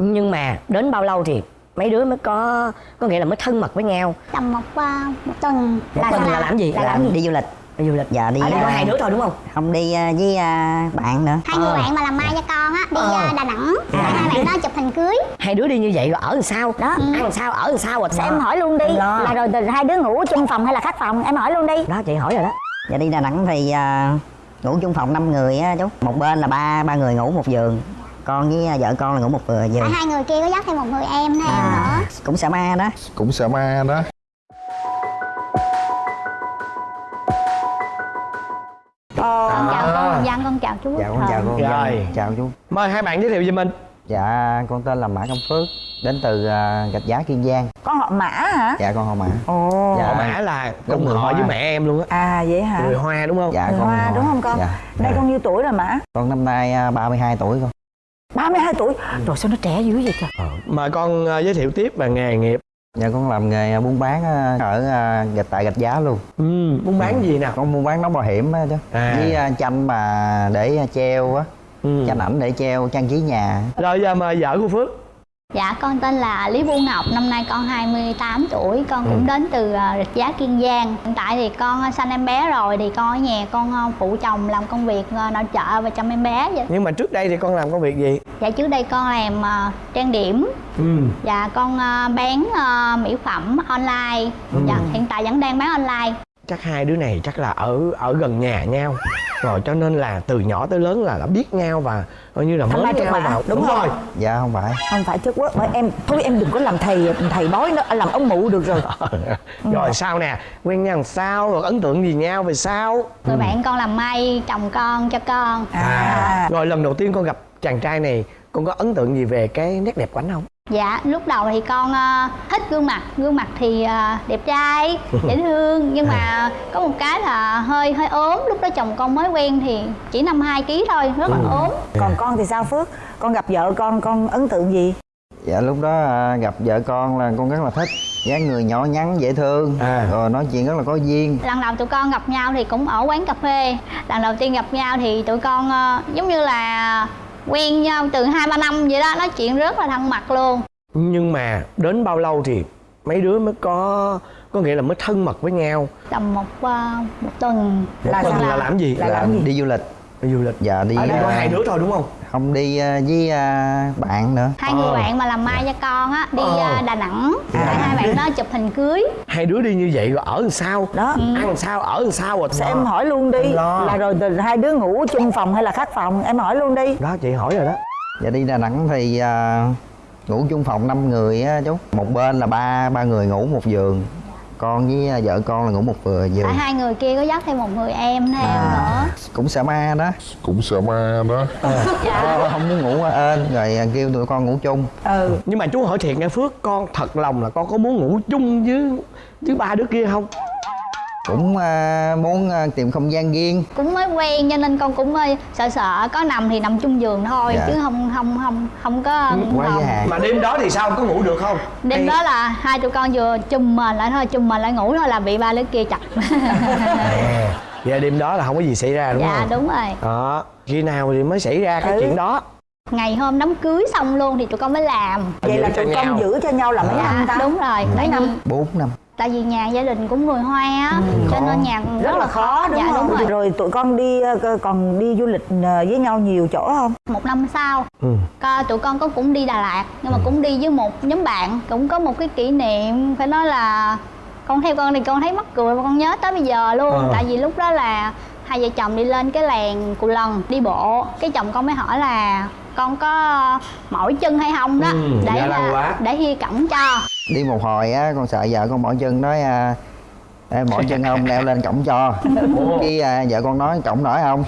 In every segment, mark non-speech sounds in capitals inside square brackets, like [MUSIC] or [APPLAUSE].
nhưng mà đến bao lâu thì mấy đứa mới có có nghĩa là mới thân mật với nhau? Tầm một ờ, một tuần. Một tuần là làm gì? Là làm làm gì? đi du lịch. Đi du lịch dạ đi ở đây có à, hai đứa thôi đúng không? không đi à, với à, bạn nữa. Hai người Ờ. bạn mà làm mai cho con á đi Ờ. đà nẵng. À. hai bạn đó chụp hình cưới. Hai đứa đi như vậy rồi ở làm sao? Đó. ăn làm sao? Ở làm sao? Rồi em hỏi luôn đi. Là rồi từ hai đứa ngủ chung phòng hay là khác phòng? Em hỏi luôn đi. Đó chị hỏi rồi đó. Dạ đi đà nẵng thì à, ngủ chung phòng 5 người á chú. Một bên là ba ba người ngủ một giường con với à, vợ con là ngủ một vừa à, giường hai người kia có dắt thêm một người em theo à, nữa? cũng sợ ma đó. Cũng sợ ma đó. Con chào con chào chú dạ con chào cô chào chú. Mời hai bạn giới thiệu về mình. Dạ con tên là mã công phước đến từ à, gạch giá kiên giang. Con họ mã hả? Dạ con họ mã. Ồ. Dạ. Họ mã là Đúng cùng người họ Hoa. với mẹ em luôn á. À vậy hả? Người Hoa đúng không? dạ Người con hoa họ- đúng không con? Dạ. Đây con nhiêu tuổi rồi mã? Con năm nay à, 32 tuổi con 32 tuổi. Rồi sao nó trẻ dữ vậy trời? Mời con ờ, giới thiệu tiếp về nghề nghiệp. Dạ con làm nghề buôn bán à, ở à, gạch tại gạch giá luôn. Ừ, Muốn bán gì nào? con buôn bán nón bảo hiểm á chứ. À. với à, tranh mà để treo á. Ừ. tranh ảnh để treo trang trí nhà. Rồi giờ mời vợ của Phước Dạ con tên là Lý Bu Ngọc, năm nay con 28 tuổi, con cũng đến từ ờ, Rạch Giá Kiên Giang. Hiện tại thì con ờ, sanh em bé rồi thì con ở nhà con ờ, phụ chồng làm công việc nội trợ và chăm em bé vậy. Nhưng mà trước đây thì con làm công việc gì? Dạ trước đây con làm trang điểm Ừ. và con bán mỹ phẩm online. Dạ hiện tại vẫn đang bán online. Chắc hai đứa này chắc là ở ở gần nhà nhau. Rồi cho nên là từ nhỏ tới lớn là đã biết nhau và coi như là Thành mới nhau vào. đúng rồi không? dạ không phải. Không phải chất quốc bởi em thôi em đừng có làm thầy thầy bói nữa làm ông mụ được rồi. [LAUGHS] Rồi sao nè? Quen nhau sao Rồi? Ấn tượng gì nhau về sao? Người bạn con làm may chồng con cho con. à. Rồi lần đầu tiên con gặp chàng trai này Con có ấn tượng gì về cái nét đẹp của anh không? Dạ lúc đầu thì con ờ, thích gương mặt gương mặt thì ờ, đẹp trai [LAUGHS] dễ thương nhưng mà có một cái là hơi hơi ốm lúc đó chồng con mới quen thì chỉ 52 kg thôi rất là ốm. Còn con thì sao phước? Con gặp vợ con con ấn tượng gì? Dạ lúc đó à, gặp vợ con là con rất là thích dáng người nhỏ nhắn dễ thương À. rồi nói chuyện rất là có duyên. Lần đầu tụi con gặp nhau thì cũng ở quán cà phê lần đầu tiên gặp nhau thì tụi con ờ, giống như là quen nhau từ hai ba năm vậy đó nói chuyện rất là thân mật luôn Nhưng mà đến bao lâu thì mấy đứa mới có Có nghĩa là mới thân mật với nhau tầm một ờ, một tuần Một Là tuần sao? là làm gì? Là làm gì? đi du lịch Đi du lịch dạ đi Ở đây có à, hai đứa thôi đúng không? không đi à, với à, bạn nữa hai người Ờ. bạn mà làm mai cho con á đi Ờ. ờ, đà nẵng hai hai bạn đó chụp hình cưới Hai đứa đi như vậy rồi ở làm sao? đó Ăn làm sao? Ở làm sao rồi? Sao em hỏi luôn đi là rồi từ hai đứa ngủ chung phòng hay là khác phòng em hỏi luôn đi Đó chị hỏi rồi đó dạ đi đà nẵng thì à, ngủ chung phòng 5 người á chú một bên là ba ba người ngủ một giường con với à, vợ con là ngủ một vừa giường tại hai người kia có dắt thêm một người em theo nữa? cũng sợ ma đó. Cũng sợ ma đó. Ờ, không muốn ngủ ên rồi à, kêu tụi con ngủ chung. Ừ. Nhưng mà chú hỏi thiệt nghe Phước Con thật lòng là con có muốn ngủ chung với với ba đứa kia không? Cũng à, muốn à, tìm không gian riêng cũng mới quen cho nên con cũng hơi sợ sợ có nằm thì nằm chung giường thôi Dạ. chứ không không không không có quá hạn Mà đêm đó thì sao? Có ngủ được không? đêm đó là hai tụi con vừa chùm mền lại thôi chùm mền lại ngủ thôi là bị ba đứa kia chặt [LAUGHS] [LAUGHS] À, vậy đêm đó là không có gì xảy ra đúng dạ không? đúng rồi Đó, khi nào thì mới xảy ra cái Ừ. chuyện đó? ngày hôm đám cưới xong luôn thì tụi con mới làm vậy là Giữ cho tụi nhau. con giữ cho nhau là mấy năm dạ ta đúng rồi mấy năm 4 năm tại vì nhà gia đình cũng người hoa á cho nên nhà cũng rất là khó. đúng dạ, không? đúng rồi. Rồi tụi con đi ờ, còn đi du lịch ờ, với nhau nhiều chỗ không? Một năm sau Ừ. Tụi con có cũng đi Đà Lạt nhưng mà cũng đi với một nhóm bạn cũng có một cái kỷ niệm phải nói là con theo con thì con thấy mắc cười và con nhớ tới bây giờ luôn. Ờ. tại vì lúc đó là hai vợ chồng đi lên cái làng Cù Lần đi bộ. Cái chồng con mới hỏi là con có mỏi chân hay không đó? Ừ, để dạ lâu quá. để hi cổng cho đi một hồi á con sợ vợ con mỏi chân nói à, à, Ê, mỏi [LAUGHS] chân không leo lên cổng cho cái à, vợ con nói cổng nổi không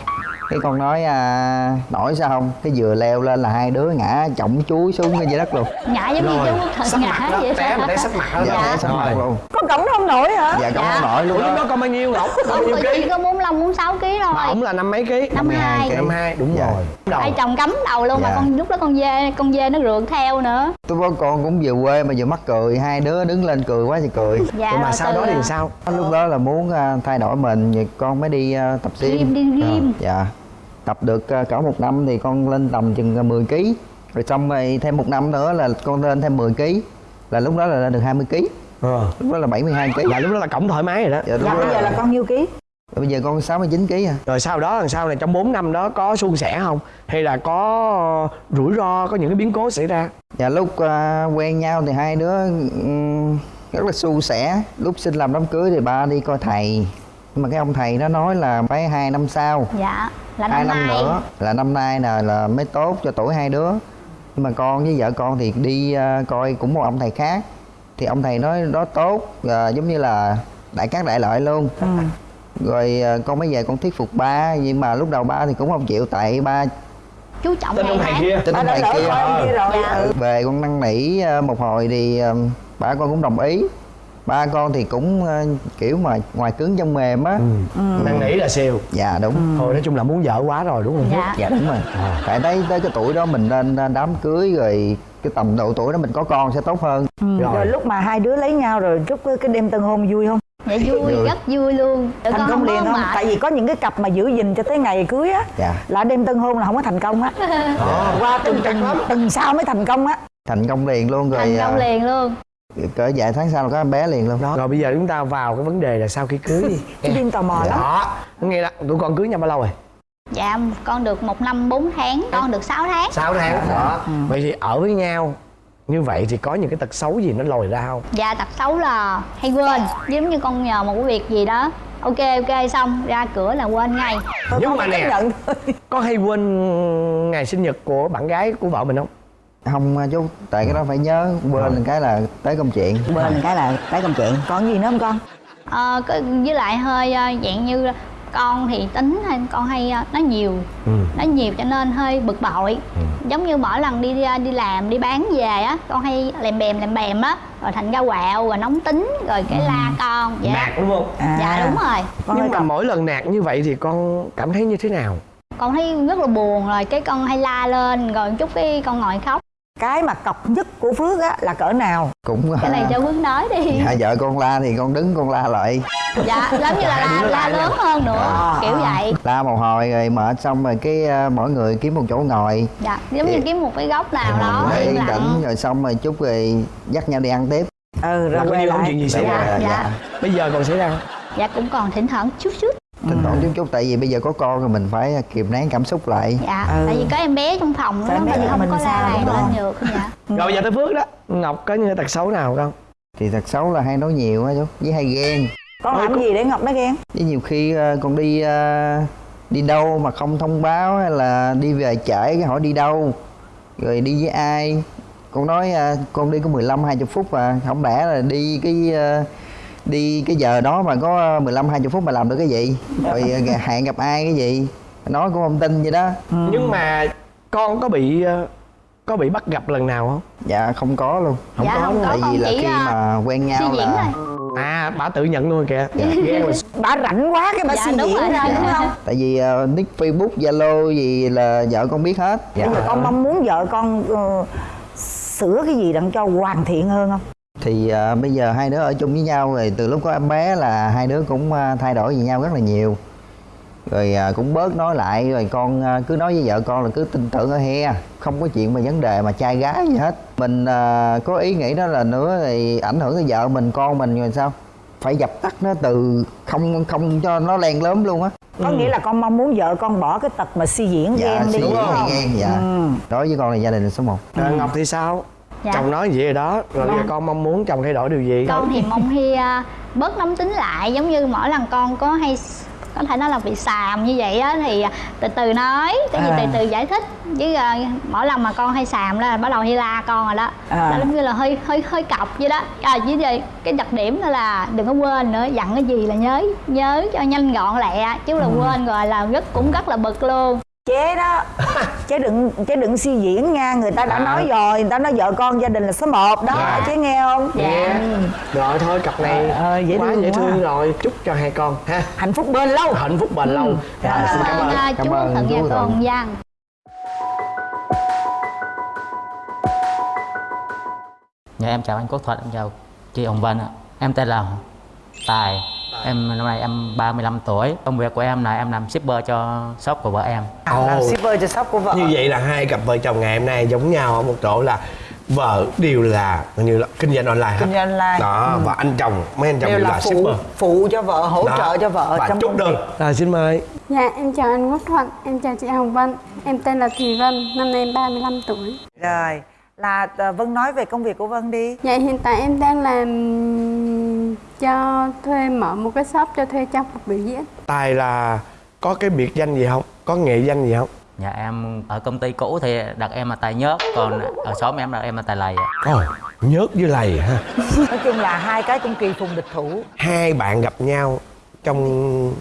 cái con nói à, nổi sao không cái vừa leo lên là hai đứa ngã chổng chuối xuống cái dưới đất luôn ngã giống như chú thật sắp mặt ngã vậy té mà té sắp mặt đó. dạ, té sắp mặt Rồi. luôn có cổng không nổi hả dạ cổng Dạ. không nổi luôn lúc đó con bao nhiêu Ngọc? Con bao ông nhiêu ký? có 45 46 kg thôi Mà ổng là năm mấy ký? năm hai ký. Năm hai, đúng Dạ. rồi hai chồng cấm đầu luôn mà Dạ. con lúc đó con dê con dê nó rượt theo nữa tôi con cũng vừa quê mà vừa mắc cười hai đứa đứng lên cười quá thì cười dạ mà rồi sau đó thì sao? Lúc đó là muốn à, thay đổi mình thì con mới đi à, tập gym. Gym, đi gym. dạ. Tập được à, cỡ một năm thì con lên tầm chừng 10 kg rồi xong rồi thêm một năm nữa là con lên thêm 10 kg là lúc đó là lên được 20 kg ờ. lúc đó là 72 kg là lúc đó là cổng thoải mái rồi đó. Dạ, Dạ bây giờ là con nhiêu ký? bây giờ con 69 kg à. Rồi sau đó làm sao này trong 4 năm đó có suôn sẻ không? Hay là có rủi ro có những cái biến cố xảy ra? Dạ lúc à, quen nhau thì hai đứa ừm, rất là suôn sẻ. Lúc xin làm đám cưới thì ba đi coi thầy. Nhưng mà cái ông thầy nó nói là phải hai năm sau. Dạ là hai năm năm nay. nữa. Là năm nay nè là mới tốt cho tuổi hai đứa. Nhưng mà con với vợ con thì đi à, coi cũng một ông thầy khác. Thì ông thầy nói đó tốt à, giống như là đại cát đại lợi luôn. Rồi à, con mới về con thuyết phục ba. Nhưng mà lúc đầu ba thì cũng không chịu tại ba chú trọng tên ông thầy kia. Tin Ba ông đã thầy kia kia. rồi. Dạ. Ừ. về con năn nỉ ờ, một hồi thì ờ, ba con cũng đồng ý. Ba con thì cũng ờ, kiểu mà ngoài cứng trong mềm á. Năn nỉ là siêu dạ đúng. Thôi nói chung là muốn vợ quá rồi đúng không? Dạ. Dạ đúng rồi. Tại tới tới cái tuổi đó mình nên đám cưới rồi cái tầm độ tuổi đó mình có con sẽ tốt hơn. Ừ. Rồi. Rồi. lúc mà hai đứa lấy nhau rồi chúc cái đêm tân hôn vui không? dạ vui rất vui luôn. Tụi thành công liền không? Tại vì có những cái cặp mà giữ gìn cho tới ngày cưới á dạ. là đêm tân hôn là không có thành công á. Qua từng từng từng sau mới thành công á. thành công liền luôn rồi thành công ờ, liền luôn cỡ vài tháng sau là có em bé liền luôn đó. Rồi bây giờ chúng ta vào cái vấn đề là sau khi cưới đi. Cái đêm tò mò lắm. đó nghe đó tụi con cưới nhau bao lâu rồi? Dạ con được một năm 4 tháng con được 6 tháng. 6 tháng đó vậy thì ở với nhau như vậy thì có những cái tật xấu gì nó lòi ra không? Dạ tật xấu là hay quên giống như con nhờ một cái việc gì đó. Ok ok xong ra cửa là quên ngay. Nhưng mà nè. có hay quên ngày sinh nhật của bạn gái của vợ mình không không ờ, chú tại cái đó phải nhớ quên cái là tới công chuyện. Bên cái là cái công chuyện. Còn gì nữa không con? Ờ, có- với lại hơi ờ, dạng như con thì tính hay con hay ờ, nói nhiều. Ừ. nói nhiều cho nên hơi bực bội. Giống như mỗi lần đi đi làm đi bán về á con hay lèm bèm lèm bèm á rồi thành ra quạo rồi nóng tính rồi cái la con dạ. Nạt đúng không? À. dạ đúng rồi. Con nhưng mà cặp- mỗi lần nạt như vậy thì con cảm thấy như thế nào? Con thấy rất là buồn rồi cái con hay la lên rồi chút cái con ngồi khóc cái mà cọc nhất của Phước á là cỡ nào? cũng cái này cho Phước nói đi. [LAUGHS] Dạ vợ con la thì con đứng con la lại. Dạ giống như là la, la lớn hơn nữa À, kiểu vậy. La một hồi rồi mệt xong rồi cái ờ, mỗi người kiếm một chỗ ngồi. Dạ giống như kiếm một cái góc nào đó yên lặng tĩnh rồi xong rồi chút rồi dắt nhau đi ăn tiếp. Ừ là rồi coi quay như không chuyện gì xảy Dạ, ra dạ. bây giờ còn xảy ra không? Dạ cũng còn thỉnh thoảng chút chút thỉnh thoảng chút chút tại vì bây giờ có con rồi mình phải kìm nén cảm xúc lại. Dạ Ừ. tại vì có em bé trong phòng đó mình thì không mình có la đúng lên không? được dạ. [LAUGHS] Rồi giờ tới phước đó. Ngọc có những tật xấu nào không? Thì thật xấu là hay nói nhiều á chú với hay ghen. Con làm gì để Ngọc nó ghen? với nhiều khi ờ, con đi ờ, đi đâu mà không thông báo hay là đi về trễ cái hỏi đi đâu. Rồi đi với ai? Con nói ờ, con đi có 15 20 phút mà không lẽ là đi cái đi cái giờ đó mà có 15 20 phút mà làm được cái gì? Rồi ờ, [LAUGHS] hẹn gặp ai cái gì? Nói cũng không tin vậy đó. Nhưng mà con có bị ờ, có bị bắt gặp lần nào không? Dạ không có luôn. Dạ, có không luôn. có, tại vì là khi à, mà quen nhau suy diễn là thôi. À bà tự nhận luôn kìa. [LAUGHS] Mà Bà rảnh quá cái bà Dạ, suy rồi. ra đúng không? tại vì ờ, nick facebook zalo gì là vợ con biết hết. Dạ. Nhưng mà con mong muốn vợ con ờ, sửa cái gì đặng cho hoàn thiện hơn không? Thì à, bây giờ hai đứa ở chung với nhau rồi từ lúc có em bé là hai đứa cũng à, thay đổi với nhau rất là nhiều. Rồi à, cũng bớt nói lại rồi con à, cứ nói với vợ con là cứ tin tưởng ở he không có chuyện mà vấn đề mà trai gái gì hết. Mình à, có ý nghĩ đó là nữa thì ảnh hưởng tới vợ mình con mình rồi sao? Phải dập tắt nó từ không không cho nó len lớn luôn á. Có nghĩa là con mong muốn vợ con bỏ cái tật mà suy diễn dạ ghen đi suy đúng không? ghen dạ. Ừ. đối với con là gia đình là số 1 à, ngọc thì sao Dạ. chồng nói gì rồi đó. Rồi bây giờ con. mong muốn chồng thay đổi điều gì? Con thì mong hi à, bớt nóng tính lại. Giống như mỗi lần con có hay có thể nói là bị xàm như vậy á thì à, từ từ nói cái gì À. từ từ giải thích. Chứ à, mỗi lần mà con hay xàm là bắt đầu hay la con rồi đó. À. giống như là hơi hơi hơi cọc vậy đó. À chứ gì? Cái đặc điểm đó là đừng có quên nữa dặn cái gì là nhớ nhớ cho nhanh gọn lẹ. Chứ là quên rồi là rất cũng rất là bực luôn chế đó [LAUGHS] chế đừng chế đừng suy diễn nha người ta đã À. nói rồi người ta nói vợ con gia đình là số 1 đó Dạ. chế nghe không Dạ. Rồi thôi cặp này Ờ, dễ quá thương dễ quá. thương rồi Chúc cho hai con ha hạnh phúc bên lâu Hạnh phúc bền lâu cảm Rồi, xin cảm ơn ơn à, Cảm ơn chú và Thuận. con Văn Dạ em chào anh Quốc Thuận, em chào chị Hồng Vân ạ. Em tên là Tài. Em năm nay em 35 tuổi. Công việc của em là em làm shipper cho shop của vợ em. Làm Ồ. shipper cho shop của vợ. Như vậy là hai cặp vợ chồng ngày hôm nay giống nhau ở một chỗ là vợ đều là như là kinh doanh online? Kinh doanh online. đó và anh chồng mấy anh chồng đều đều, là là phụ shipper. phụ cho vợ hỗ Đó. trợ cho vợ và trong chúc công đơn. việc. Rồi xin mời. Dạ, em chào anh Quốc Thuận, em chào chị Hồng Vân. Em tên là Thùy Vân, năm nay em 35 tuổi. Rồi là à, Vân nói về công việc của Vân đi. Dạ, hiện tại em đang làm cho thuê mở một cái shop cho thuê trang phục biểu diễn. Tài là có cái biệt danh gì không? Có nghệ danh gì không? Nhà em ở công ty cũ thì đặt em là tài nhớt còn ở shop em đặt em là tài lầy ạ. Ồ, nhớt với lầy ha [LAUGHS] nói chung là hai cái cũng kỳ phùng địch thủ. Hai bạn gặp nhau trong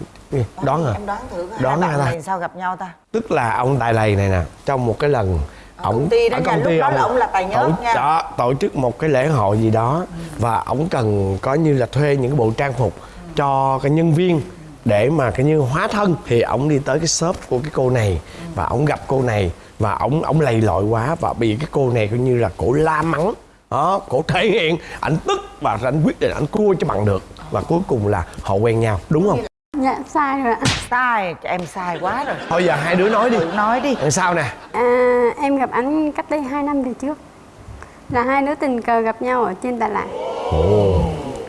đoán hả? em đoán thử coi. Đoán hai bạn ta. này sao gặp nhau ta? Tức là ông tài lầy này nè trong một cái lần ổng công ty đó ở nha, lúc đó là ổng là tài ổng- nha. đó, tổ chức một cái lễ hội gì đó và ổng cần có như là thuê những cái bộ trang phục cho cái nhân viên để mà cái như hóa thân. Thì ổng đi tới cái shop của cái cô này và ổng gặp cô này và ổng ổng lầy lội quá và bị cái cô này coi như là cổ la mắng. Đó cổ thể hiện. Ảnh tức và ảnh quyết định ảnh cua cho bằng được và cuối cùng là họ quen nhau. Đúng không Dạ, sai rồi ạ. Sai em sai quá rồi. Thôi giờ hai đứa nói đi. Tự nói đi. Làm sao nè? À, Em gặp anh cách đây 2 năm về trước. Là hai đứa tình cờ gặp nhau ở trên Đà Lạt.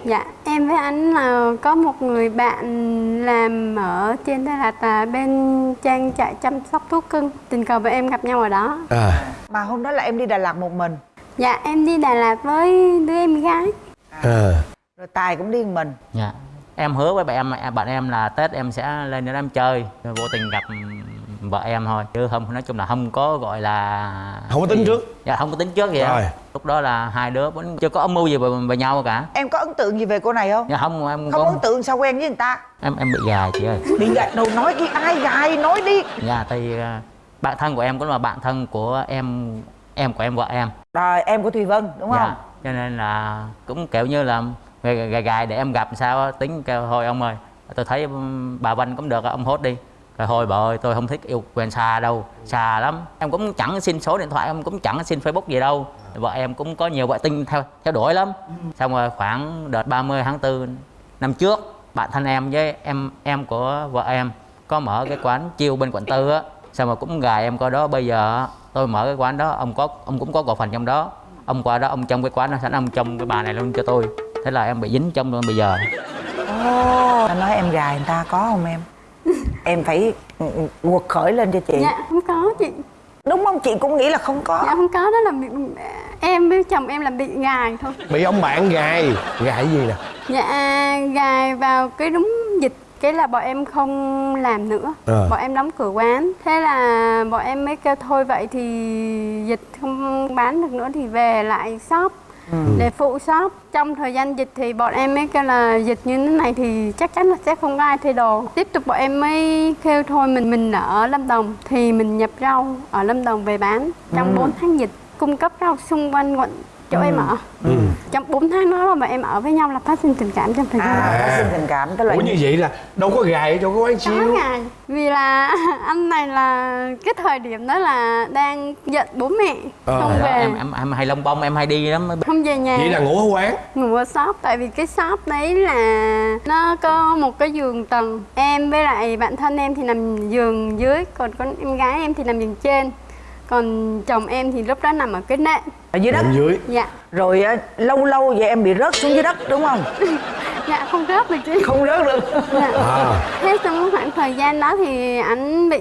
Dạ, em với anh là có một người bạn làm ở trên Đà Lạt là bên trang trại chăm sóc thú cưng. Tình cờ với em gặp nhau ở đó. À. Mà hôm đó là em đi Đà Lạt một mình. Dạ, em đi Đà Lạt với đứa em gái. À. Rồi tài cũng đi một mình. Dạ em hứa với bạn em bạn em là tết em sẽ lên để em chơi. Rồi vô tình gặp vợ em thôi. Chứ không nói chung là không có gọi là Không có tính trước. dạ không có tính trước gì Rồi. hết lúc đó là hai đứa vẫn chưa có âm mưu gì về, về nhau cả. Em có ấn tượng gì về cô này không? Dạ không em không có ấn tượng sao quen với người ta? Em em bị gài chị ơi. Bị gạt đầu nói cái ai gài nói đi. Dạ thì à, bạn thân của em cũng là bạn thân của em em của em vợ em. Rồi em của thùy vân đúng không? dạ cho nên là cũng kiểu như là gài gài, gài để em gặp sao tính kêu thôi ông ơi tôi thấy bà Vân cũng được ông hốt đi. Rồi thôi bà ơi tôi không thích yêu quen xa đâu xa lắm. Em cũng chẳng xin số điện thoại em cũng chẳng xin facebook gì đâu. Vợ em cũng có nhiều vợ tinh theo theo đuổi lắm. Xong rồi khoảng đợt 30 tháng 4 năm trước bạn thân em với em em của vợ em có mở cái quán chiêu bên quận tư á. Xong rồi cũng gài em coi đó bây giờ tôi mở cái quán đó ông có ông cũng có cổ phần trong đó. Ông qua đó ông trong cái quán đó sẵn ông trong cái bà này luôn cho tôi thế là em bị dính trong luôn bây giờ. Ồ, ta nói em gài người ta có không em? [LAUGHS] Em phải ừ, ừ, quật khởi lên cho chị. Dạ, không có chị. Đúng không? Chị cũng nghĩ là không có. Dạ không có đó là bị em với chồng em là bị gài thôi. Bị ông bạn gài. Gài gì nè? Dạ gài vào cái đúng dịch. Cái là bọn em không làm nữa. Ờ. bọn em đóng cửa quán. Thế là bọn em mới kêu thôi vậy thì dịch không bán được nữa thì về lại shop để phụ shop trong thời gian dịch thì bọn em mới kêu là dịch như thế này thì chắc chắn là sẽ không có ai thuê đồ. Tiếp tục bọn em mới kêu thôi mình mình ở lâm đồng thì mình nhập rau ở lâm đồng về bán. Trong 4 tháng dịch cung cấp rau xung quanh quận chỗ em ở trong 4 tháng đó bọn em ở với nhau là phát sinh tình cảm trong thời gian à phát sinh tình cảm tức là ủa như vậy là đâu có gài ở chỗ cái quán Có chiêu. ngày vì là [LAUGHS] anh này là cái thời điểm đó là đang giận bố mẹ Ờ. không Đó, về. em em em hay lông bông em hay đi lắm. Không về nhà. Vậy là ngủ ở quán. Ngủ ở shop tại vì cái shop đấy là nó có một cái giường tầng. Em với lại bạn thân em thì nằm giường dưới còn con em gái em thì nằm giường trên còn chồng em thì lúc đó nằm ở cái nệm. Ở dưới đất. Nằm dưới. Dạ. Rồi á, lâu lâu vậy em bị rớt xuống dưới đất đúng không? [LAUGHS] Dạ không rớt được chứ không rớt được. Dạ. à. Thế trong khoảng thời gian đó thì anh bị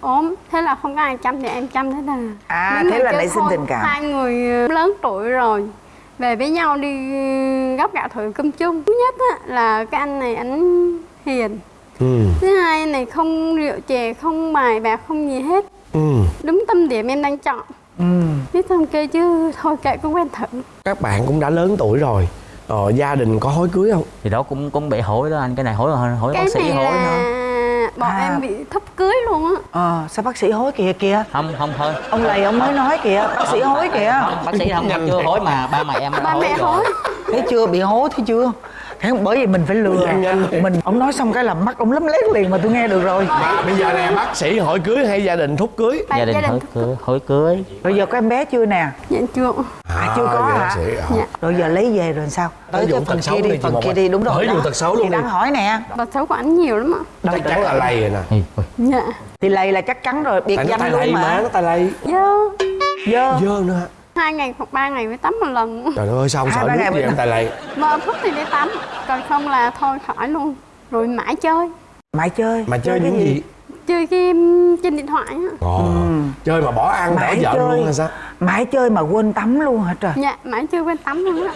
ốm thế là không có ai chăm thì em chăm thế là À, thế là nảy sinh tình cảm. hai người ờ, lớn tuổi rồi về với nhau đi gấp gạo thử cơm chung. Thứ nhất á, là cái anh này anh hiền. Ừ. Thứ hai anh này không rượu chè không bài bạc không gì hết ừ. Đúng tâm điểm em đang chọn. Ừ. biết xong kêu chứ thôi kệ cứ quen thử. Các bạn cũng đã lớn tuổi rồi. Ờ, gia đình có hối cưới không? Thì đó cũng cũng bị hối đó anh. Cái này hối hối cái bác sĩ này hối là nữa bọn À. em bị thấp cưới luôn á. Ờ sao bác sĩ hối kìa kìa? Không không thôi. Ông lầy ông mới nói kìa bác sĩ hối kìa. Không, bác sĩ không chưa hối mà ba mẹ em đã ba mẹ rồi. hối. Thấy chưa bị hối thấy chưa thế bởi vì mình phải lừa. Mình ông nói xong cái là mắt ông lấm lét liền mà tôi nghe được rồi. Bây giờ nè bác sĩ hỏi cưới hay gia đình thúc cưới? Ba gia đình hối cưới hối cưới. Rồi giờ có em bé chưa nè? Dạ chưa. À, chưa có hả? bác sĩ, ờ. Dạ. rồi giờ lấy về rồi sao? Tới cái phần tật xấu kia đi phần kia đi đúng rồi. Tới vụ tật xấu luôn đang hỏi nè. Tật xấu của ảnh nhiều lắm ạ. Chắc chắn là lầy rồi nè. Dạ. Thì lầy là chắc chắn rồi biệt danh luôn mà. mà nó tay lầy dơ. Dơ. Dơ nữa? Hai ngày hoặc ba ngày mới tắm một lần. Trời ơi sao không sợ nước mới em? tay lầy mơ thức thì đi tắm còn không là thôi khỏi luôn. Rồi mãi chơi. Mãi chơi. Mà chơi cái những gì? chơi game trên điện thoại á. Ồ, chơi mà bỏ ăn bỏ mãi vợ chơi. luôn hay sao? Mãi chơi mà quên tắm luôn hả trời? Dạ mãi chơi quên tắm luôn á.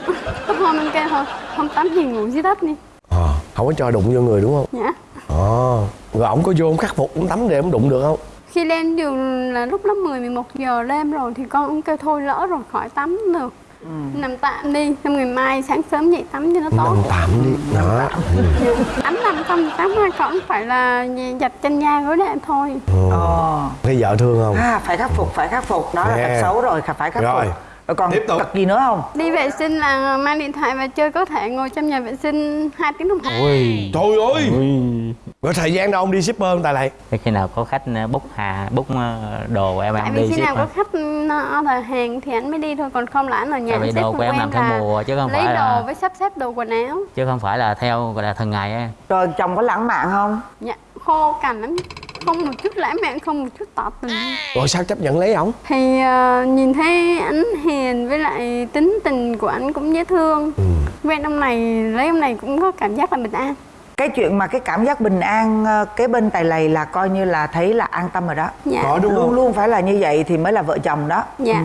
Có hôm anh kêu thôi không tắm thì ngủ dưới đất đi. Ờ, không có cho đụng vô người đúng không? Dạ. Ồ, rồi ổng có vô ổng khắc phục ổng tắm để ổng đụng được không khi lên giường là lúc đó 10 11 giờ đêm rồi thì con cũng kêu thôi lỡ rồi khỏi tắm được. Nằm tạm đi xong ngày mai sáng sớm dậy tắm cho nó tốt. nằm tạm đi đó. Tắm nằm xong tắm ra còn phải là giặt chân da gối đệm thôi. Ờ. Thấy vợ thương không? À, phải khắc phục phải khắc phục. Đó là tật xấu rồi phải khắc Rồi. phục. rồi còn Tiếp tục. tật gì nữa không? Đi vệ sinh là mang điện thoại và chơi có thể ngồi trong nhà vệ sinh 2 tiếng đồng hồ. Trời ơi. Rồi thời gian đâu ông đi shipper ông tài lại Thế khi nào có khách ờ, book hà book ờ, đồ của em tại em vì đi khi ship nào có khách order hàng thì anh mới đi thôi còn không là anh ở nhà Tại vì đồ của em quen làm theo mùa chứ không lấy phải đồ là với sắp xếp đồ quần áo. Chứ không phải là theo gọi là thường ngày á. Rồi chồng có lãng mạn không? Dạ khô cằn lắm không một chút lãng mạn không một chút tỏ tình rồi sao chấp nhận lấy ổng? Thì ờ, nhìn thấy anh hiền với lại tính tình của anh cũng dễ thương. Ừ. quen ông này lấy ông này cũng có cảm giác là bình an. Cái chuyện mà cái cảm giác bình an ờ, kế bên tài lầy là coi như là thấy là an tâm rồi đó. Dạ. Có đúng luôn không? luôn phải là như vậy thì mới là vợ chồng đó. Dạ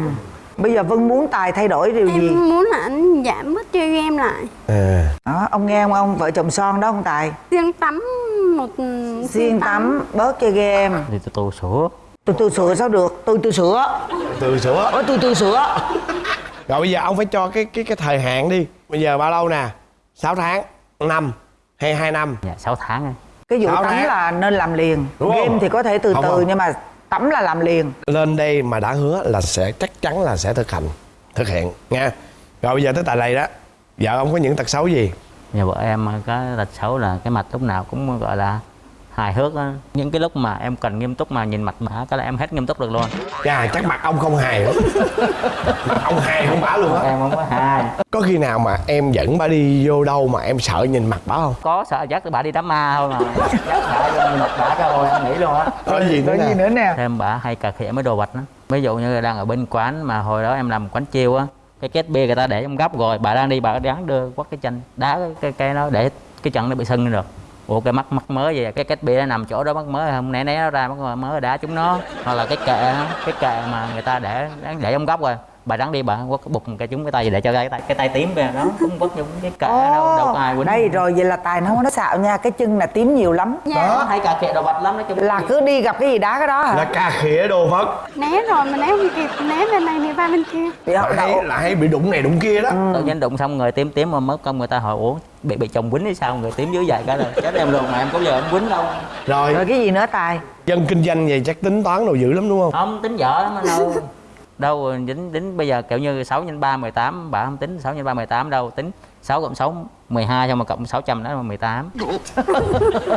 bây giờ vân muốn tài thay đổi điều gì? em muốn là anh giảm bớt chơi game lại. À. Đó ông nghe không? Ông vợ chồng son đó ông tài? Riêng tắm một xuyên tắm. Bớt chơi game. Thì tôi tu sửa. Tôi tôi sửa sao được? Tôi tôi sửa. Từ sữa ôi tôi tôi sửa. Rồi bây giờ ông phải cho cái cái cái thời hạn đi. Bây giờ bao lâu nè? 6 tháng năm hay hai năm? Dạ 6 tháng. Cái vụ Sáu tắm tháng. là nên làm liền. Đúng không? game thì có thể từ Không từ không. nhưng mà tắm là làm liền. Lên đây mà đã hứa là sẽ chắc chắn là sẽ thực hành thực hiện nha. Rồi bây giờ tới tài lầy đó. Vợ ông có những tật xấu gì? Nhà vợ em có tật xấu là cái mặt lúc nào cũng gọi là hài hước á. Những cái lúc mà em cần nghiêm túc mà nhìn mặt bả cái là em hết nghiêm túc được luôn. Chà, chắc mặt ông không hài lắm mặt ông hài không bả luôn á. Em không có hài. Có khi nào mà em dẫn bà đi vô đâu mà em sợ nhìn mặt bả không? Có sợ dắt bà đi đám ma thôi mà dắt bà vô nhìn mặt bả cho rồi em nghĩ luôn á. Có gì nữa gì nè? nữa nè? Thêm bả hay cà khịa mấy đồ vật đó ví dụ như đang ở bên quán mà hồi đó em làm quán chiêu á cái két bia người ta để trong góc rồi bà đang đi bà đáng đưa quất cái chân đá cái cái nó để cái chân nó bị sưng lên được ủa, cái mắt mắt mới vậy à? cái cách bia nó nằm chỗ đó, mắt mới không? Né né nó ra, mắt mới đá chúng nó. Hoặc là cái kệ cái kệ mà người ta để để trong góc rồi bà đáng đi bà quất bục một cái chúng cái tay gì để cho cái tay cái tay tím kìa nó cũng quất trong cái kệ đâu đâu có ai quýnh. đây rồi vậy là tài nó không có xạo nha cái chân là tím nhiều lắm. Đó hay cà khịa đồ vật lắm nói chung là cứ đi gặp cái gì đá cái đó hả? Là cà khịa đồ vật. Né rồi mà né không kịp né bên này thì ba bên kia. Thì là họ hay, là hay bị đụng này đụng kia đó. Tự nhiên đụng xong người tím tím mà mất công người ta hỏi ủa bị bị chồng quýnh hay sao? Người tím dưới vậy cái rồi chết em luôn mà em có giờ em quýnh đâu. Rồi. Rồi cái gì nữa tài? Dân kinh doanh vậy chắc tính toán đồ dữ lắm đúng không? Không tính vợ lắm anh đâu đâu tính tính bây giờ kiểu như 6 nhân 3 18 bà không tính 6 nhân 3 18 đâu tính 6 cộng 6 12 xong mà cộng 600 đó là 18 [LAUGHS]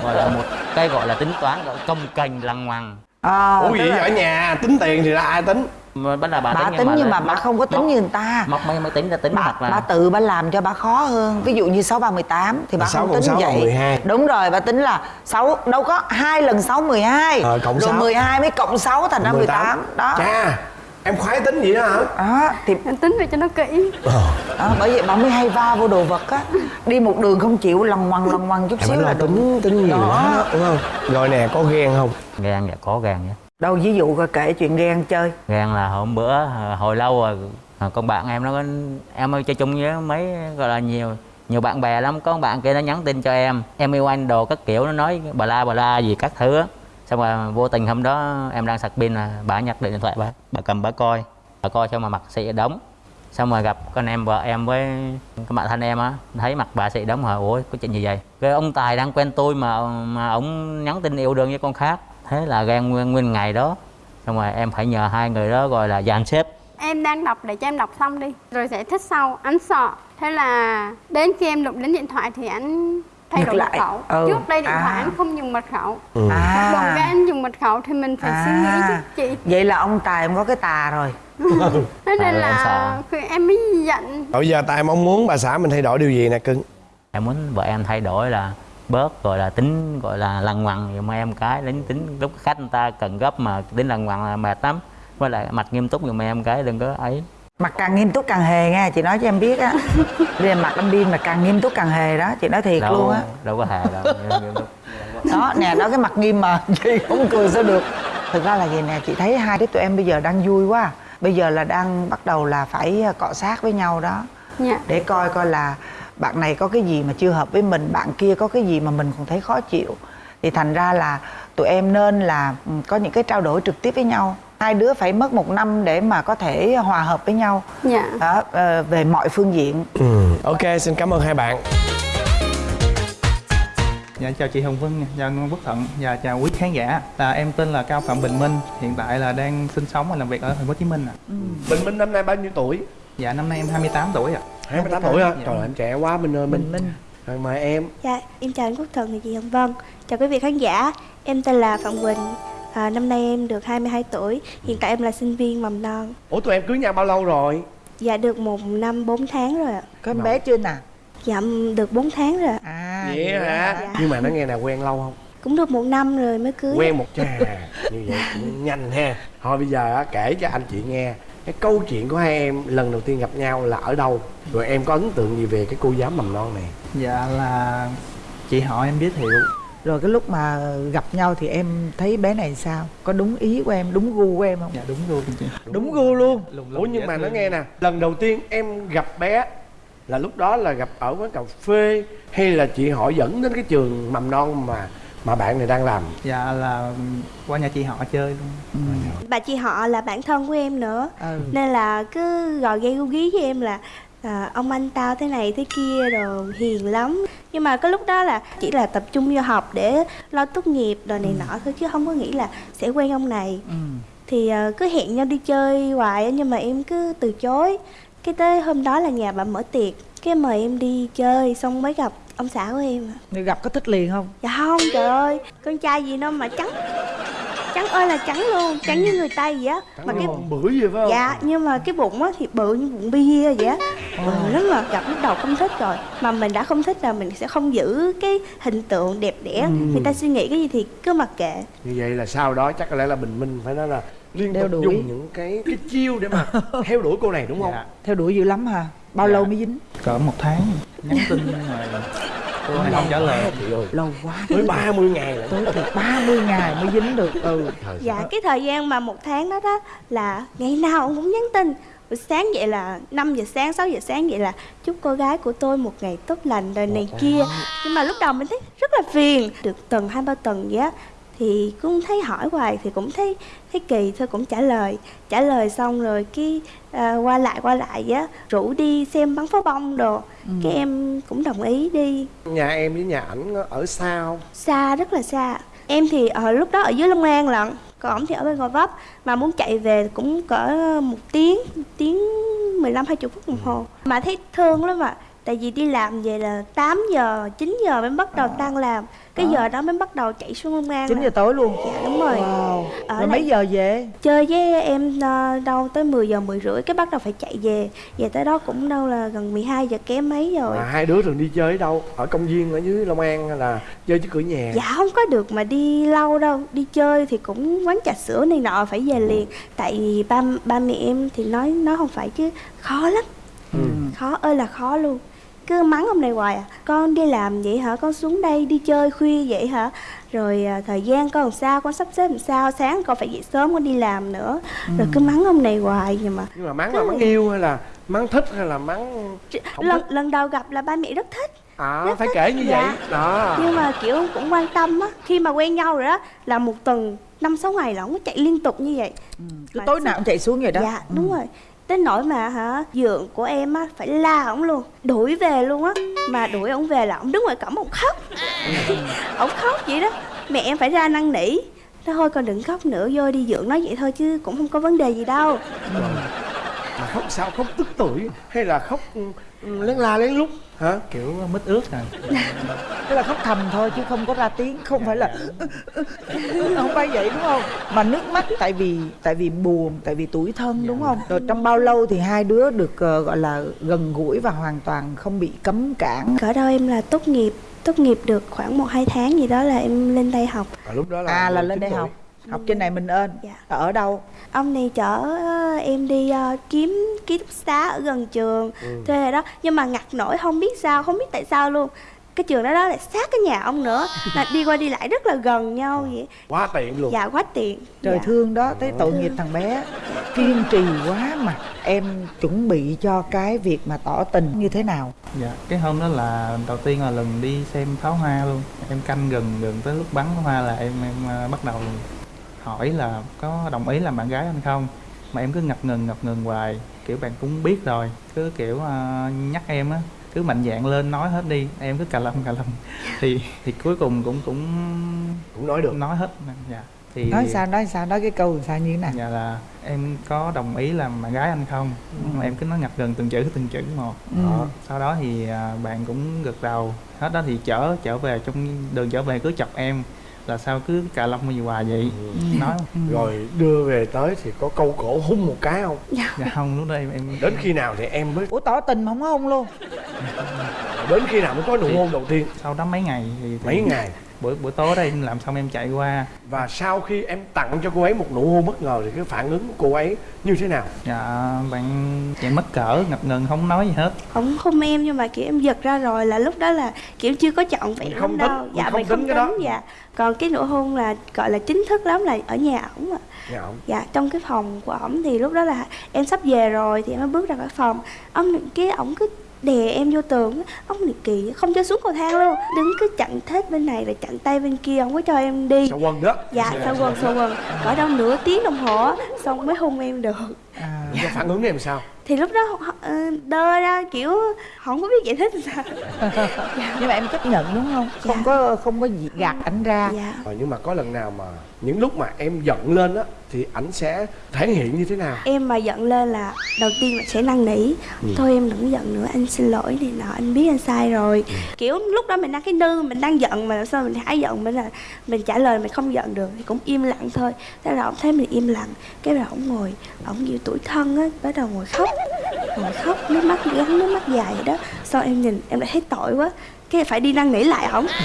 gọi là một cái gọi là tính toán gọi là công cành lằng ngoằng à, ủa là ở nhà tính tiền thì ra ai tính? Mà bắt là bà, bà tính nhưng mà bà không có tính móc- như người ta. móc mấy mới tính ra tính bà, hoặc là bà tự bà làm cho bà khó hơn. Ví dụ như sáu ba mười tám thì bà Là sáu không cộng tính sáu vậy. bằng 12. đúng rồi bà tính là sáu đâu có hai lần sáu mười hai. Ờ, cộng rồi sáu. 12 mới cộng 6 thành ra 18 đó. Cha em khoái tính vậy đó hả? Đó thì em tính về cho nó kỹ. Ờ. Đó, bởi vậy bà mới hay va vô đồ vật á. Đi một đường không chịu lằng ngoằng lằng ngoằng chút em xíu là tính tính nhiều đó, đúng không? Rồi nè có ghen không? Gan dạ có gan nhé đâu ví dụ coi kể chuyện ghen chơi. Gan là hôm bữa à, hồi lâu rồi à, con bạn em nó có em ơi chơi chung với mấy gọi là nhiều nhiều bạn bè lắm. Có con bạn kia nó nhắn tin cho em em yêu anh đồ các kiểu nó nói bà la bà la gì các thứ á xong rồi vô tình hôm đó em đang sạc pin là bà nhặt điện thoại bà. Bà cầm bà coi. Bà coi xong mà mặt xị đóng. Xong rồi gặp con em vợ em với cái bạn thân em á thấy mặt bà xị đóng hỏi ủa có chuyện gì vậy? Cái ông tài đang quen tôi mà mà ông nhắn tin yêu đương với con khác. Thế là ghen nguyên nguyên ngày đó. Xong rồi em phải nhờ hai người đó gọi là dàn xếp. Em đang đọc để cho em đọc xong đi. Rồi giải thích sau. Anh sợ. Thế là đến khi em đụng đến điện thoại thì anh thay Ngược đổi lại. mật khẩu. Ừ. trước đây điện À. thoại anh không dùng mật khẩu. À. còn cái anh dùng mật khẩu thì mình phải suy nghĩ chứ chị. Vậy là ông tài ông có cái tà rồi. Thế nên Tại em là em mới giận. Bây giờ Tài mong muốn bà xã mình thay đổi điều gì nè cưng? Em muốn vợ em thay đổi là bớt gọi là tính gọi là lằng ngoằng giùm em cái đến tính lúc khách người ta cần gấp mà tính lằng ngoằng là mệt lắm. Với lại mặt nghiêm túc giùm em cái đừng có ấy mặt càng nghiêm túc càng hề nghe chị nói cho em biết á. [LAUGHS] Bây mặt anh điên là càng nghiêm túc càng hề đó chị nói thiệt đâu luôn á. đâu có hề đâu nghiêm túc. đó nè đó cái mặt nghiêm mà [LAUGHS] chị không cười sao được. Thực ra là gì nè chị thấy hai đứa tụi em bây giờ đang vui quá. Bây giờ là đang bắt đầu là phải à, cọ sát với nhau đó. Dạ. Để coi coi là bạn này có cái gì mà chưa hợp với mình bạn kia có cái gì mà mình còn thấy khó chịu. Thì thành ra là tụi em nên là ừ, có những cái trao đổi trực tiếp với nhau hai đứa phải mất một năm để mà có thể hòa hợp với nhau dạ đó ờ, về mọi phương diện ừ. Ok xin cảm ơn hai bạn Dạ chào chị Hồng Vân, nha, chào Quốc Thuận và chào quý khán giả. Là em tên là Cao Phạm Bình Minh, hiện tại là đang sinh sống và làm việc ở thành phố Hồ Chí Minh ạ. Bình Minh năm nay bao nhiêu tuổi? Dạ năm nay em 28 tuổi ạ. 28 tuổi hả? Dạ. Trời ơi, em trẻ quá Minh ơi Minh Minh. Rồi mời em Dạ, em chào anh Quốc Thuận và chị Hồng Vân Chào quý vị khán giả Em tên là Phạm Quỳnh à, Năm nay em được 22 tuổi Hiện tại em là sinh viên mầm non Ủa tụi em cưới nhau bao lâu rồi? Dạ được một năm 4 tháng rồi ạ có em bé chưa nè Dạ được 4 tháng rồi ạ à Vậy hả? Dạ. Nhưng mà nó nghe là quen lâu không? Cũng được một năm rồi mới cưới Quen một chà Như vậy cũng nhanh ha Thôi bây giờ á, kể cho anh chị nghe Cái câu chuyện của hai em lần đầu tiên gặp nhau là ở đâu? Rồi em có ấn tượng gì về cái cô giáo mầm non này? Dạ là chị họ em giới thiệu. Rồi cái lúc mà gặp nhau thì em thấy bé này sao? Có đúng ý của em đúng gu của em không? Dạ đúng luôn chị. đúng gu luôn. Lùng lùng Ủa nhưng mà nó nghe nè. Lần đầu tiên em gặp bé Là lúc đó là gặp ở quán cà phê Hay là chị họ dẫn đến cái trường mầm non mà mà bạn này đang làm? Dạ là qua nhà chị họ chơi luôn. Bà chị họ là bạn thân của em nữa. Ừ. Nên là cứ gò ghê gu gí với em là à, Ông anh tao thế này thế kia rồi hiền lắm. Nhưng mà cái lúc đó là chỉ là tập trung vô học để lo tốt nghiệp rồi này nọ thôi Chứ không có nghĩ là sẽ quen ông này. Ừ. thì ờ, cứ hẹn nhau đi chơi hoài nhưng mà em cứ từ chối. Cái tới hôm đó là nhà bà mở tiệc cái mời em đi chơi xong mới gặp ông xã của em ạ. Nếu gặp có thích liền không? Dạ không trời ơi. Con trai gì đâu mà trắng. Trắng ơi là trắng luôn trắng như người tây vậy á. Mà cái bữa gì phải không? Dạ nhưng mà cái bụng á thì bự như bụng bia vậy á. Bự lắm mà gặp lúc đầu không thích rồi. Mà mình đã không thích là mình sẽ không giữ cái hình tượng đẹp đẽ. Người ta suy nghĩ cái gì thì cứ mặc kệ. Như vậy là sau đó chắc có lẽ là bình minh phải nói là liên tục đuổi. dùng những cái cái chiêu để mà [LAUGHS] theo đuổi cô này đúng không? Dạ. theo đuổi dữ lắm hả bao Dạ. lâu mới dính? Cỡ một tháng. Nhắn tin rồi cô không trả lời. chị ơi. Lâu quá. Tới 30 ngày rồi tới từ 30 ngày mới dính được ừ. Dạ cái thời gian mà một tháng đó đó là ngày nào ông cũng nhắn tin. Buổi sáng vậy là 5 giờ sáng, 6 giờ sáng vậy là chúc cô gái của tôi một ngày tốt lành rồi này kia. Nhưng mà lúc đầu mình thấy rất là phiền. Được tuần hai ba tuần vậy á thì cũng thấy hỏi hoài thì cũng thấy thấy kỳ thôi cũng trả lời. Trả lời xong rồi cái à, qua lại qua lại á rủ đi xem bắn pháo bông đồ. Cái em cũng đồng ý đi. Nhà em với nhà ảnh ở xa không? Xa rất là xa. Em thì ở lúc đó ở dưới Long An lận còn ổng thì ở bên Gò Vấp. Mà muốn chạy về cũng cỡ một tiếng một tiếng 15 20 phút đồng hồ. Mà thấy thương lắm ạ tại vì đi làm về là 8 giờ 9 giờ mới bắt đầu tan làm. Cái giờ đó mới bắt đầu chạy xuống Long An 9 là- giờ tối luôn. Dạ đúng rồi. Wow. Ở rồi mấy giờ về? Chơi với em ờ, đâu tới 10 giờ 10 rưỡi cái bắt đầu phải chạy về. Về tới đó cũng đâu là gần 12 giờ kém mấy rồi. Mà hai đứa thường đi chơi ở đâu? Ở công viên ở dưới long an hay là chơi trước cửa nhà? Dạ không có được mà đi lâu đâu. Đi chơi thì cũng quán trà sữa này nọ phải về liền. Tại vì ba ba mẹ em thì nói nó không phải chứ khó lắm. Khó ơi là khó luôn cứ mắng ông này hoài à. Con đi làm vậy hả? Con xuống đây đi chơi khuya vậy hả? Rồi à, thời gian con làm sao? Con sắp xếp làm sao? Sáng con phải dậy sớm con đi làm nữa. Rồi cứ mắng ông này hoài nhưng mà. Nhưng mà mắng là mắng yêu hay là mắng thích hay là mắng không lần thích? lần đầu gặp là ba mẹ rất thích. À rất phải thích. kể như Dạ. vậy đó. Nhưng mà kiểu cũng quan tâm á. Khi mà quen nhau rồi đó là một tuần năm sáu ngày là ông có chạy liên tục như vậy. Cứ Mà tối nào cũng chạy xuống vậy đó. Dạ đúng rồi tới nỗi mà hả dượng của em á, phải la ổng luôn, đuổi về luôn á. Mà đuổi ổng về là ổng đứng ngoài cổng, ổng khóc. [LAUGHS] Ổng khóc vậy đó. Mẹ em phải ra năn nỉ. Thôi, con đừng khóc nữa, vô đi dượng nói vậy thôi chứ cũng không có vấn đề gì đâu mà khóc sao? Khóc tức tuổi hay là khóc ừ, lén la lén lút? Hả? Kiểu mít ướt rồi tức là khóc thầm thôi chứ không có ra tiếng không phải là không phải vậy đúng không? Mà nước mắt tại vì tại vì buồn tại vì tuổi thân đúng không? Rồi trong bao lâu thì hai đứa được ờ, gọi là gần gũi và hoàn toàn không bị cấm cản? Cỡ đâu em là tốt nghiệp tốt nghiệp được khoảng một hai tháng gì đó là em lên đây học. À, lúc đó là à là 19 lên đây tuổi. học học trên này mình ơn Dạ. ở đâu? Ông này chở ờ, em đi ờ, kiếm ký túc xá ở gần trường Ừ. thuê rồi đó. Nhưng mà ngặt nổi không biết sao không biết tại sao luôn. Cái trường đó đó lại sát cái nhà ông nữa. [LAUGHS] Là đi qua đi lại rất là gần nhau vậy. Quá tiện luôn. Dạ quá tiện. Trời dạ. thương đó thấy tội nghiệp thằng bé. Kiên trì quá mà em chuẩn bị cho cái việc mà tỏ tình như thế nào? Dạ cái hôm đó là đầu tiên là lần đi xem pháo hoa luôn. Em canh gần gần tới lúc bắn pháo hoa là em em ờ, bắt đầu hỏi là có đồng ý làm bạn gái anh không? Mà em cứ ngập ngừng ngập ngừng hoài. Kiểu bạn cũng biết rồi. Cứ kiểu ờ, nhắc em á cứ mạnh dạn lên nói hết đi. Em cứ cà lâm cà lâm [LAUGHS] thì thì cuối cùng cũng cũng cũng nói được. nói hết. Dạ. Thì nói sao nói sao nói cái câu sao như thế nào? Dạ là em có đồng ý làm bạn gái anh không? Nhưng mà em cứ nói ngập gần từng chữ từng chữ một. Ừ. đó. sau đó thì à, bạn cũng gật đầu. Hết đó thì chở trở về trong đường trở về cứ chọc em là sao cứ cà lông gì hoài vậy? Nói rồi đưa về tới thì có câu cổ hung một cái không? Dạ. Không lúc đó em em đến khi nào thì em mới ủa tỏ tình mà không có hôn luôn. Đến khi nào mới có nụ hôn đầu tiên? sau đó mấy ngày thì, thì mấy ngày buổi buổi tối đó em làm xong em chạy qua. Và sau khi em tặng cho cô ấy một nụ hôn bất ngờ thì cái phản ứng của cô ấy như thế nào? Dạ bạn chạy mất cỡ ngập ngừng không nói gì hết. Ông hôn em nhưng mà kiểu em giật ra rồi là lúc đó là kiểu chưa có chọn Mình không lắm tính, đâu. mình dạ không mình không tính cái đó. tính dạ. Còn cái nụ hôn là gọi là chính thức lắm là ở nhà ổng ạ. Dạ không dạ trong cái phòng của ổng thì lúc đó là em sắp về rồi thì em mới bước ra khỏi phòng. Ông cái ổng cứ đè em vô tường ông này kỳ không cho xuống cầu thang luôn. Đứng cứ chặn thết bên này rồi chặn tay bên kia không có cho em đi. Sao quần đó? Dạ sao quần sao quần cỡ đâu nửa tiếng đồng hồ á, xong mới hôn em được. À, Cái phản ứng của em sao? Thì lúc đó ờ, đơ ra kiểu không có biết giải thích sao. [LAUGHS] Nhưng mà em chấp nhận đúng không? Không Dạ. có không có gì gạt ảnh ra. Dạ. Ờ, nhưng mà có lần nào mà những lúc mà em giận lên á thì ảnh sẽ thể hiện như thế nào? Em mà giận lên là đầu tiên là sẽ năn nỉ. Thôi em đừng giận nữa anh xin lỗi này nọ anh biết anh sai rồi. Kiểu lúc đó mình đang cái nư mình đang giận mà làm sao mình hãy giận mình là mình trả lời mình không giận được thì cũng im lặng thôi. Thế là ông thấy mình im lặng cái là ông ngồi ông kiểu tuổi thân á bắt đầu ngồi khóc ngồi khóc nước mắt gắn nước mắt dài vậy đó. Sau em nhìn em lại thấy tội quá cái phải đi năn nỉ lại ổng [LAUGHS]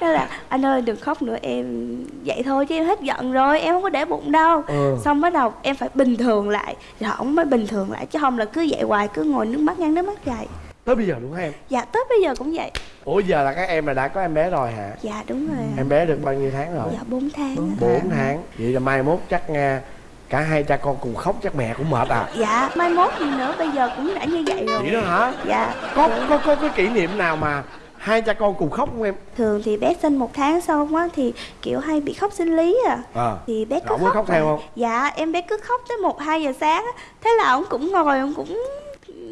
Thế là anh ơi đừng khóc nữa em vậy thôi chứ em hết giận rồi em không có để bụng đâu. Ừ. xong bắt đầu em phải bình thường lại rồi ổng mới bình thường lại chứ không là cứ vậy hoài cứ ngồi nước mắt ngăn nước mắt dài tới bây giờ đúng không em? Dạ tới bây giờ cũng vậy. Ủa giờ là các em là đã có em bé rồi hả? Dạ đúng rồi em bé được bao nhiêu tháng rồi? Dạ 4 tháng bốn tháng. Vậy là mai mốt chắc nghe cả hai cha con cùng khóc chắc mẹ cũng mệt à? Dạ mai mốt gì nữa bây giờ cũng đã như vậy rồi. Vậy đó hả? Dạ. Có có có cái kỷ niệm nào mà hai cha con cùng khóc không em? Thường thì bé sinh một tháng xong á thì kiểu hay bị khóc sinh lý à. Ờ thì bé cứ có khóc theo không? dạ em bé cứ khóc tới một hai giờ sáng á. Thế là ổng cũng ngồi ổng cũng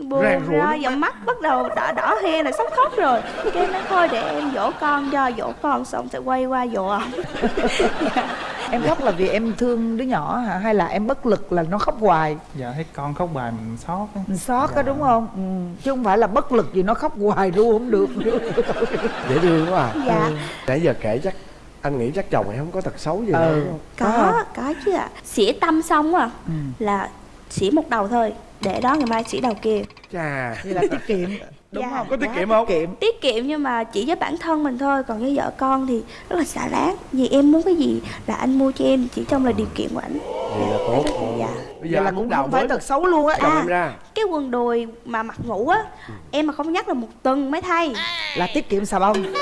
buồn Rang rủi ra dòng mắt bắt đầu đỏ đỏ he là sắp khóc rồi. Cái nói thôi để em dỗ con cho dỗ con xong sẽ quay qua dỗ ổng [LAUGHS] em khóc là vì em thương đứa nhỏ hả? Hay là em bất lực là nó khóc hoài? Dạ thấy con khóc bài mình xót á. Mình xót á đúng không? Ừ. chứ không phải là bất lực gì nó khóc hoài ru không được. Dễ thương quá à. Dạ. Nãy giờ kể chắc anh nghĩ chắc chồng em không có tật xấu gì đâu Ừ. không có có chứ ạ. Xỉa tâm xong à Ừ. là xỉa một đầu thôi để đó ngày mai xỉa đầu kia chà. Vậy là tiết kiệm. [LAUGHS] Đúng Dạ. không? Có tiết Quá kiệm không? tiết kiệm. Tiết kiệm nhưng mà chỉ với bản thân mình thôi. Còn với vợ con thì rất là xả láng vì em muốn cái gì là anh mua cho em chỉ trong là điều kiện của anh. Vậy là tốt. Dạ. Bây vậy giờ là cũng đào không phải tật xấu luôn á. À. em ra. cái quần đùi mà mặc ngủ á em mà không nhắc là một tuần mới thay. Là tiết kiệm xà bông. [LAUGHS]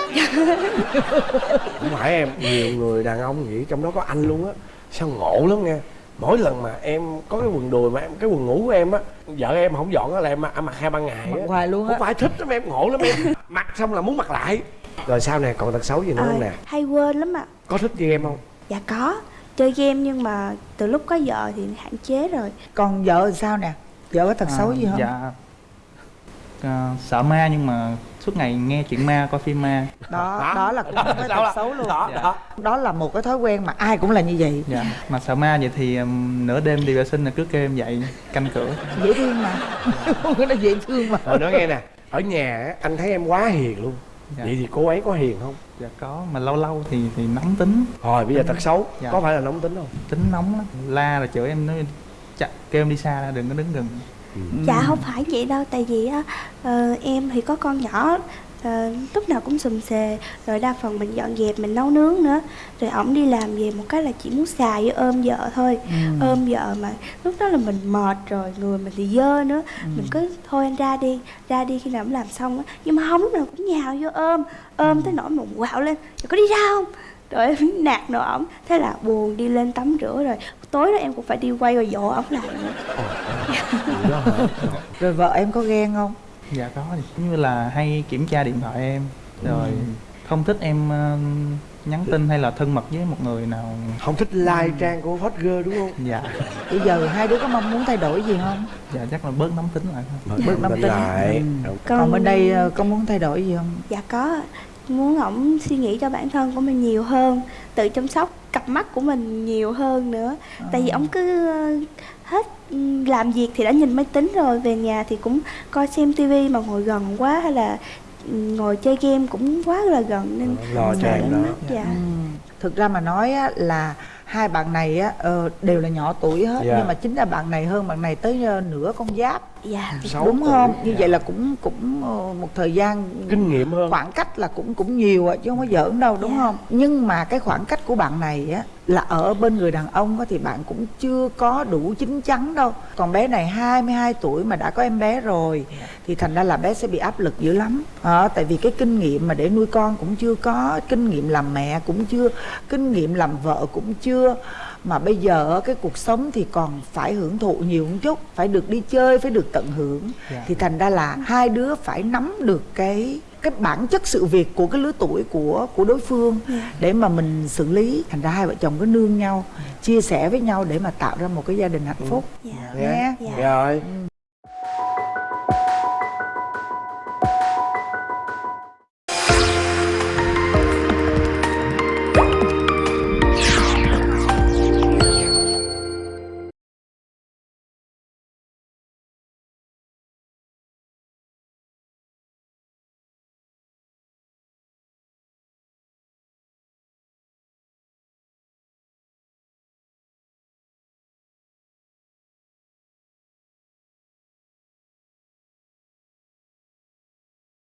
Không phải em nhiều người đàn ông nghĩ trong đó có anh luôn á. Sao ngộ lắm nghe mỗi lần mà em có cái quần đùi mà em cái quần ngủ của em á vợ em không dọn á là em mặc, em mặc hai ba ngày mặc á hoài luôn không á phải thích lắm em ngộ lắm em. [LAUGHS] Mặc xong là muốn mặc lại. Rồi sau này còn tật xấu gì nữa không nè? Ờ, hay quên lắm ạ. Có thích như em không? Dạ có chơi game nhưng mà từ lúc có vợ thì hạn chế rồi. Còn vợ thì sao nè? Vợ có tật xấu gì không? dạ. À, sợ ma nhưng mà suốt ngày nghe chuyện ma coi phim ma. Đó đó là cũng một cái Đó tật là- xấu luôn. Đó, Dạ. đó. đó là một cái thói quen mà ai cũng là như vậy. Dạ mà sợ ma vậy thì um, nửa đêm đi vệ sinh là cứ kêu em dậy canh cửa. Dễ thương mà. [LAUGHS] Nó dễ thương mà. Rồi nói nghe nè ở nhà á, anh thấy em quá hiền luôn. Dạ. vậy thì cô ấy có hiền không? Dạ có mà lâu lâu thì thì nóng tính. Rồi bây giờ tật xấu Dạ. có phải là nóng tính không? Tính nóng lắm. La rồi chửi em nói chặt kêu em đi xa ra đừng có đứng gần Dạ không phải vậy đâu Tại vì á ờ, em thì có con nhỏ ờ, Lúc nào cũng sùm xề Rồi đa phần mình dọn dẹp mình nấu nướng nữa. Rồi ổng đi làm về một cái là chỉ muốn xài với ôm vợ thôi. Ôm vợ mà lúc đó là mình mệt rồi Người mình thì dơ nữa. Mình cứ thôi anh ra đi Ra đi khi nào ổng làm xong á. Nhưng mà không lúc nào cũng nhào vô ôm Ôm tới nỗi mình quạo lên. Rồi có đi ra không? Rồi em [LAUGHS] nạt nổ ổng. Thế là buồn đi lên tắm rửa rồi tối đó em cũng phải đi quay rồi dỗ ổng lại rồi [LAUGHS] vợ em có ghen không? Dạ có giống như là hay kiểm tra điện thoại em. Rồi không thích em ờ, nhắn tin hay là thân mật với một người nào. Không thích like trang của hot girl đúng không? Dạ. Bây giờ hai đứa có mong muốn thay đổi gì không? Dạ chắc là bớt nóng tính lại thôi. Bớt nóng tính. lại Ừ. còn bên đây ờ, có muốn thay đổi gì không? Dạ có. Muốn ổng suy nghĩ cho bản thân của mình nhiều hơn Tự chăm sóc cặp mắt của mình nhiều hơn nữa Tại vì ổng cứ ờ, hết ừ, làm việc thì đã nhìn máy tính rồi Về nhà thì cũng coi xem tivi mà ngồi gần quá Hay là ừ, ngồi chơi game cũng quá là gần nên lo cho em đó mắt. Dạ Ừ. thực ra mà nói á, là hai bạn này á, ờ, đều là nhỏ tuổi hết Dạ. nhưng mà chính là bạn này hơn bạn này tới ờ, nửa con giáp Dạ Sáu đúng không như Dạ. vậy là cũng cũng ờ, một thời gian kinh nghiệm hơn. khoảng cách là cũng cũng nhiều chứ không có giỡn đâu đúng Dạ. không? Nhưng mà cái khoảng cách của bạn này á là ở bên người đàn ông á, thì bạn cũng chưa có đủ chín chắn đâu. Còn bé này 22 tuổi mà đã có em bé rồi thì thành ra là bé sẽ bị áp lực dữ lắm. Ờ, tại vì cái kinh nghiệm mà để nuôi con cũng chưa có kinh nghiệm làm mẹ cũng chưa kinh nghiệm làm vợ cũng chưa mà bây giờ cái cuộc sống thì còn phải hưởng thụ nhiều một chút phải được đi chơi phải được tận hưởng. Dạ. thì thành ra là hai đứa phải nắm được cái cái bản chất sự việc của cái lứa tuổi của của đối phương để mà mình xử lý. Thành ra hai vợ chồng cứ nương nhau chia sẻ với nhau để mà tạo ra một cái gia đình hạnh phúc. Dạ. Nhé Dạ. rồi